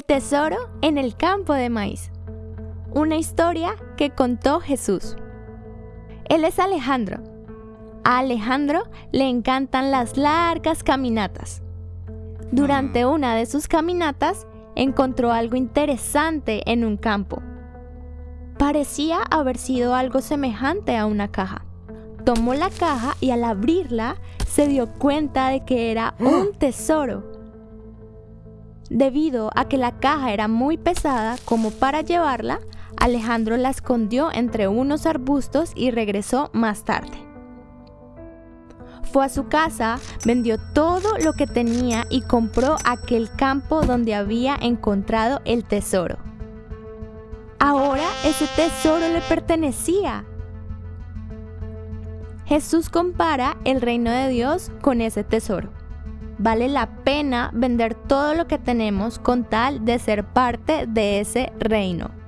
El tesoro en el campo de maíz. Una historia que contó Jesús. Él es Alejandro. A Alejandro le encantan las largas caminatas. Durante una de sus caminatas encontró algo interesante en un campo. Parecía haber sido algo semejante a una caja. Tomó la caja y al abrirla se dio cuenta de que era un tesoro Debido a que la caja era muy pesada como para llevarla, Alejandro la escondió entre unos arbustos y regresó más tarde. Fue a su casa, vendió todo lo que tenía y compró aquel campo donde había encontrado el tesoro. Ahora ese tesoro le pertenecía. Jesús compara el reino de Dios con ese tesoro vale la pena vender todo lo que tenemos con tal de ser parte de ese reino.